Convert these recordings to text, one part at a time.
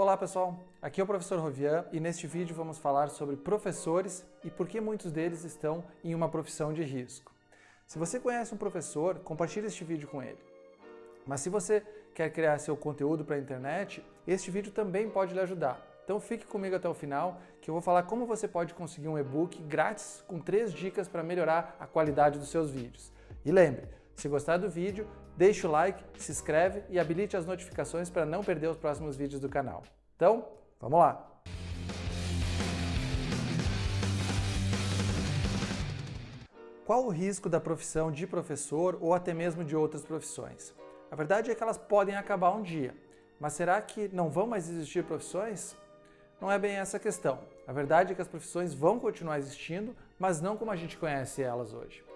Olá pessoal, aqui é o professor Rovian e neste vídeo vamos falar sobre professores e por que muitos deles estão em uma profissão de risco. Se você conhece um professor, compartilhe este vídeo com ele. Mas se você quer criar seu conteúdo para a internet, este vídeo também pode lhe ajudar. Então fique comigo até o final que eu vou falar como você pode conseguir um e-book grátis com três dicas para melhorar a qualidade dos seus vídeos. E lembre, se gostar do vídeo, deixe o like, se inscreve e habilite as notificações para não perder os próximos vídeos do canal. Então, vamos lá! Qual o risco da profissão de professor ou até mesmo de outras profissões? A verdade é que elas podem acabar um dia, mas será que não vão mais existir profissões? Não é bem essa a questão. A verdade é que as profissões vão continuar existindo, mas não como a gente conhece elas hoje.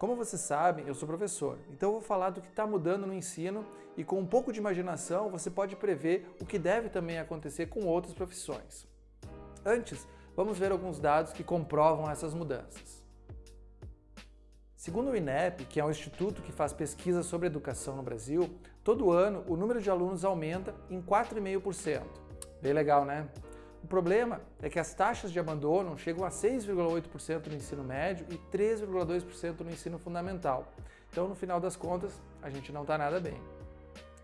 Como vocês sabem, eu sou professor, então eu vou falar do que está mudando no ensino e com um pouco de imaginação você pode prever o que deve também acontecer com outras profissões. Antes, vamos ver alguns dados que comprovam essas mudanças. Segundo o INEP, que é um instituto que faz pesquisa sobre educação no Brasil, todo ano o número de alunos aumenta em 4,5%. Bem legal, né? O problema é que as taxas de abandono chegam a 6,8% no ensino médio e 3,2% no ensino fundamental. Então, no final das contas, a gente não está nada bem.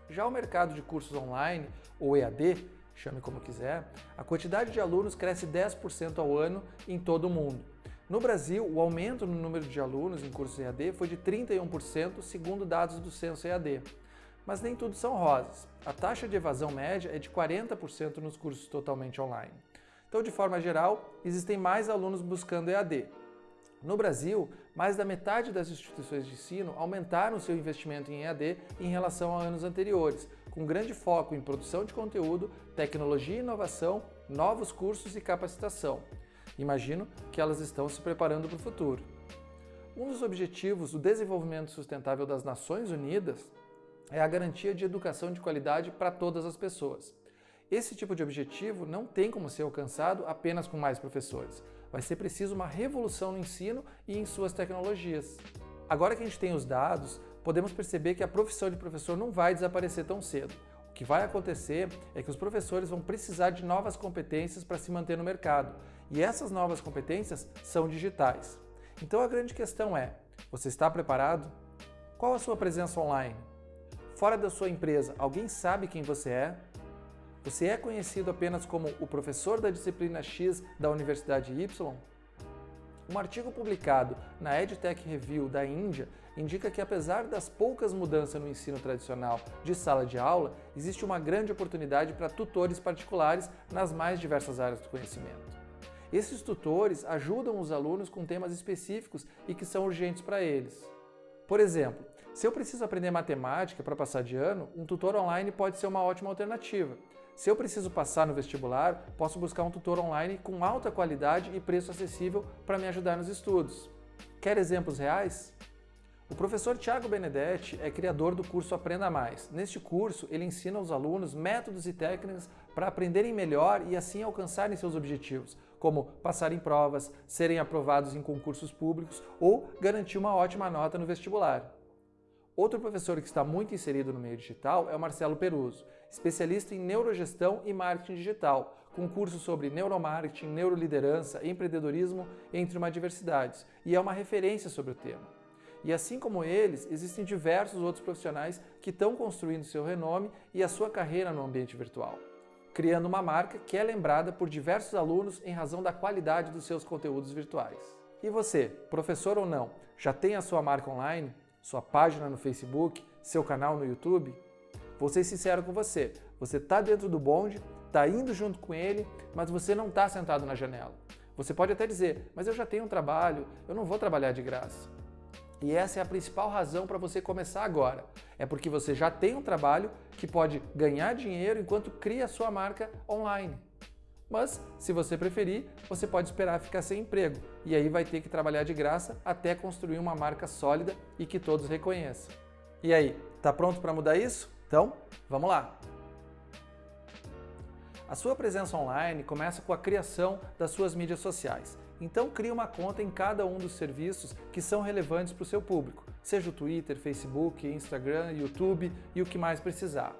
Já o mercado de cursos online, ou EAD, chame como quiser, a quantidade de alunos cresce 10% ao ano em todo o mundo. No Brasil, o aumento no número de alunos em cursos EAD foi de 31%, segundo dados do Censo EAD. Mas nem tudo são rosas. A taxa de evasão média é de 40% nos cursos totalmente online. Então, de forma geral, existem mais alunos buscando EAD. No Brasil, mais da metade das instituições de ensino aumentaram seu investimento em EAD em relação a anos anteriores, com grande foco em produção de conteúdo, tecnologia e inovação, novos cursos e capacitação. Imagino que elas estão se preparando para o futuro. Um dos objetivos do desenvolvimento sustentável das Nações Unidas é a garantia de educação de qualidade para todas as pessoas. Esse tipo de objetivo não tem como ser alcançado apenas com mais professores. Vai ser preciso uma revolução no ensino e em suas tecnologias. Agora que a gente tem os dados, podemos perceber que a profissão de professor não vai desaparecer tão cedo. O que vai acontecer é que os professores vão precisar de novas competências para se manter no mercado, e essas novas competências são digitais. Então a grande questão é, você está preparado? Qual a sua presença online? Fora da sua empresa, alguém sabe quem você é? Você é conhecido apenas como o professor da disciplina X da Universidade Y? Um artigo publicado na EdTech Review da Índia indica que apesar das poucas mudanças no ensino tradicional de sala de aula, existe uma grande oportunidade para tutores particulares nas mais diversas áreas do conhecimento. Esses tutores ajudam os alunos com temas específicos e que são urgentes para eles. Por exemplo, se eu preciso aprender matemática para passar de ano, um tutor online pode ser uma ótima alternativa. Se eu preciso passar no vestibular, posso buscar um tutor online com alta qualidade e preço acessível para me ajudar nos estudos. Quer exemplos reais? O professor Tiago Benedetti é criador do curso Aprenda Mais. Neste curso, ele ensina aos alunos métodos e técnicas para aprenderem melhor e assim alcançarem seus objetivos, como passar em provas, serem aprovados em concursos públicos ou garantir uma ótima nota no vestibular. Outro professor que está muito inserido no meio digital é o Marcelo Peruso, especialista em neurogestão e marketing digital, com cursos sobre neuromarketing, neuroliderança, empreendedorismo, entre uma diversidade, e é uma referência sobre o tema. E assim como eles, existem diversos outros profissionais que estão construindo seu renome e a sua carreira no ambiente virtual, criando uma marca que é lembrada por diversos alunos em razão da qualidade dos seus conteúdos virtuais. E você, professor ou não, já tem a sua marca online? Sua página no Facebook, seu canal no YouTube? Vou ser sincero com você, você está dentro do bonde, está indo junto com ele, mas você não está sentado na janela. Você pode até dizer, mas eu já tenho um trabalho, eu não vou trabalhar de graça. E essa é a principal razão para você começar agora. É porque você já tem um trabalho que pode ganhar dinheiro enquanto cria a sua marca online. Mas, se você preferir, você pode esperar ficar sem emprego e aí vai ter que trabalhar de graça até construir uma marca sólida e que todos reconheçam. E aí, tá pronto para mudar isso? Então, vamos lá! A sua presença online começa com a criação das suas mídias sociais. Então crie uma conta em cada um dos serviços que são relevantes para o seu público, seja o Twitter, Facebook, Instagram, YouTube e o que mais precisar.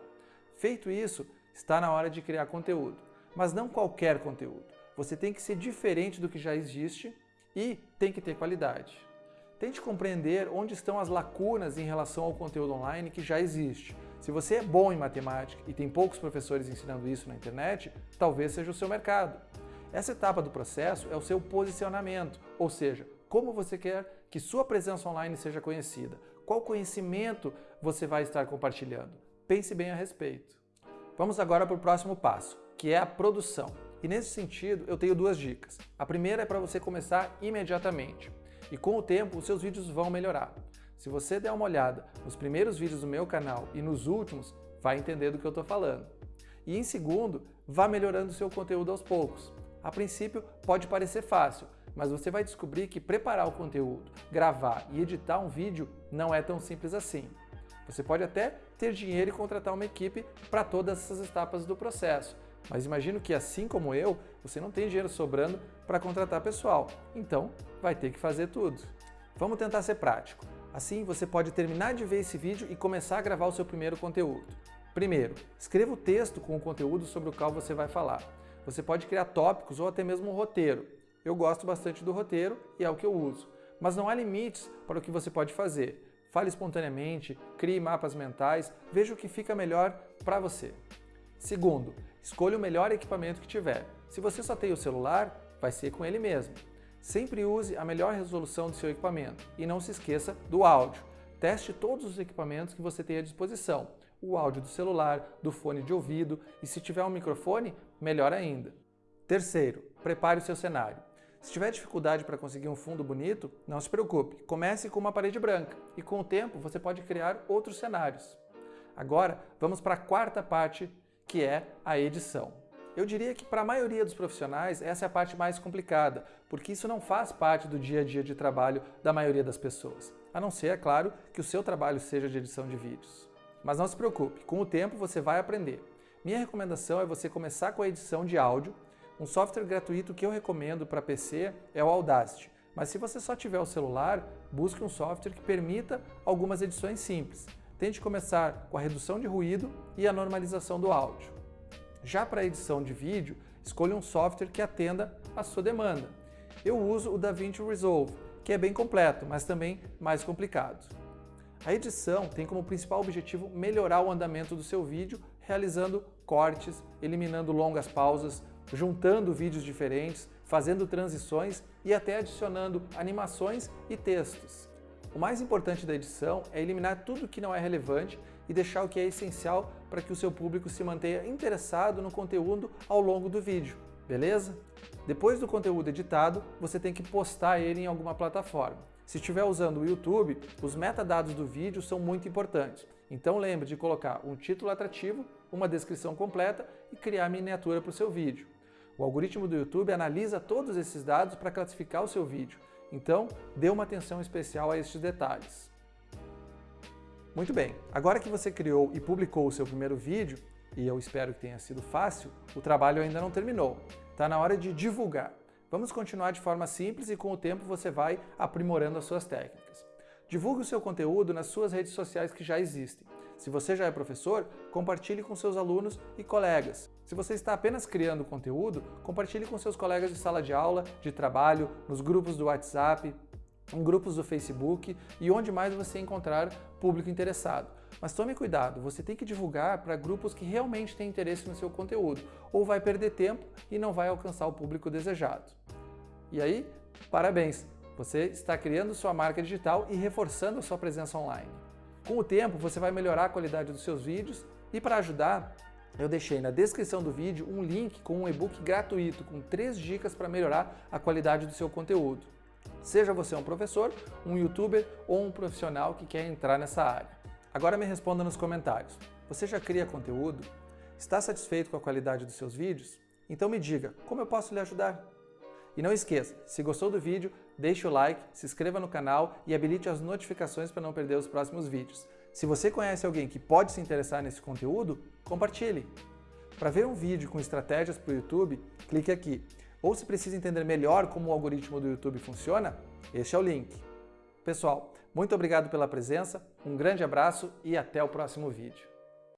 Feito isso, está na hora de criar conteúdo. Mas não qualquer conteúdo. Você tem que ser diferente do que já existe e tem que ter qualidade. Tente compreender onde estão as lacunas em relação ao conteúdo online que já existe. Se você é bom em matemática e tem poucos professores ensinando isso na internet, talvez seja o seu mercado. Essa etapa do processo é o seu posicionamento, ou seja, como você quer que sua presença online seja conhecida, qual conhecimento você vai estar compartilhando. Pense bem a respeito. Vamos agora para o próximo passo, que é a produção. E nesse sentido, eu tenho duas dicas. A primeira é para você começar imediatamente. E com o tempo, os seus vídeos vão melhorar. Se você der uma olhada nos primeiros vídeos do meu canal e nos últimos, vai entender do que eu estou falando. E em segundo, vá melhorando o seu conteúdo aos poucos. A princípio, pode parecer fácil, mas você vai descobrir que preparar o conteúdo, gravar e editar um vídeo não é tão simples assim. Você pode até ter dinheiro e contratar uma equipe para todas essas etapas do processo, mas imagino que assim como eu, você não tem dinheiro sobrando para contratar pessoal, então vai ter que fazer tudo. Vamos tentar ser prático. Assim você pode terminar de ver esse vídeo e começar a gravar o seu primeiro conteúdo. Primeiro, escreva o texto com o conteúdo sobre o qual você vai falar. Você pode criar tópicos ou até mesmo um roteiro. Eu gosto bastante do roteiro e é o que eu uso. Mas não há limites para o que você pode fazer. Fale espontaneamente, crie mapas mentais, veja o que fica melhor para você. Segundo, escolha o melhor equipamento que tiver. Se você só tem o celular, vai ser com ele mesmo. Sempre use a melhor resolução do seu equipamento e não se esqueça do áudio. Teste todos os equipamentos que você tem à disposição. O áudio do celular, do fone de ouvido e se tiver um microfone, melhor ainda. Terceiro, prepare o seu cenário. Se tiver dificuldade para conseguir um fundo bonito, não se preocupe, comece com uma parede branca e com o tempo você pode criar outros cenários. Agora, vamos para a quarta parte, que é a edição. Eu diria que para a maioria dos profissionais essa é a parte mais complicada, porque isso não faz parte do dia a dia de trabalho da maioria das pessoas, a não ser, é claro, que o seu trabalho seja de edição de vídeos. Mas não se preocupe, com o tempo você vai aprender. Minha recomendação é você começar com a edição de áudio. Um software gratuito que eu recomendo para PC é o Audacity, mas se você só tiver o celular, busque um software que permita algumas edições simples. Tente começar com a redução de ruído e a normalização do áudio. Já para edição de vídeo, escolha um software que atenda à sua demanda. Eu uso o DaVinci Resolve, que é bem completo, mas também mais complicado. A edição tem como principal objetivo melhorar o andamento do seu vídeo, realizando cortes, eliminando longas pausas, juntando vídeos diferentes, fazendo transições e até adicionando animações e textos. O mais importante da edição é eliminar tudo que não é relevante e deixar o que é essencial para que o seu público se mantenha interessado no conteúdo ao longo do vídeo, beleza? Depois do conteúdo editado, você tem que postar ele em alguma plataforma. Se estiver usando o YouTube, os metadados do vídeo são muito importantes. Então lembre de colocar um título atrativo, uma descrição completa e criar miniatura para o seu vídeo. O algoritmo do YouTube analisa todos esses dados para classificar o seu vídeo, então dê uma atenção especial a estes detalhes. Muito bem, agora que você criou e publicou o seu primeiro vídeo, e eu espero que tenha sido fácil, o trabalho ainda não terminou. Está na hora de divulgar. Vamos continuar de forma simples e com o tempo você vai aprimorando as suas técnicas. Divulgue o seu conteúdo nas suas redes sociais que já existem. Se você já é professor, compartilhe com seus alunos e colegas. Se você está apenas criando conteúdo, compartilhe com seus colegas de sala de aula, de trabalho, nos grupos do WhatsApp, em grupos do Facebook e onde mais você encontrar público interessado. Mas tome cuidado, você tem que divulgar para grupos que realmente têm interesse no seu conteúdo, ou vai perder tempo e não vai alcançar o público desejado. E aí, parabéns! Você está criando sua marca digital e reforçando a sua presença online. Com o tempo, você vai melhorar a qualidade dos seus vídeos e para ajudar, eu deixei na descrição do vídeo um link com um e-book gratuito com três dicas para melhorar a qualidade do seu conteúdo. Seja você um professor, um youtuber ou um profissional que quer entrar nessa área. Agora me responda nos comentários. Você já cria conteúdo? Está satisfeito com a qualidade dos seus vídeos? Então me diga, como eu posso lhe ajudar? E não esqueça, se gostou do vídeo, deixe o like, se inscreva no canal e habilite as notificações para não perder os próximos vídeos. Se você conhece alguém que pode se interessar nesse conteúdo, compartilhe. Para ver um vídeo com estratégias para o YouTube, clique aqui ou se precisa entender melhor como o algoritmo do YouTube funciona, este é o link. Pessoal, muito obrigado pela presença, um grande abraço e até o próximo vídeo.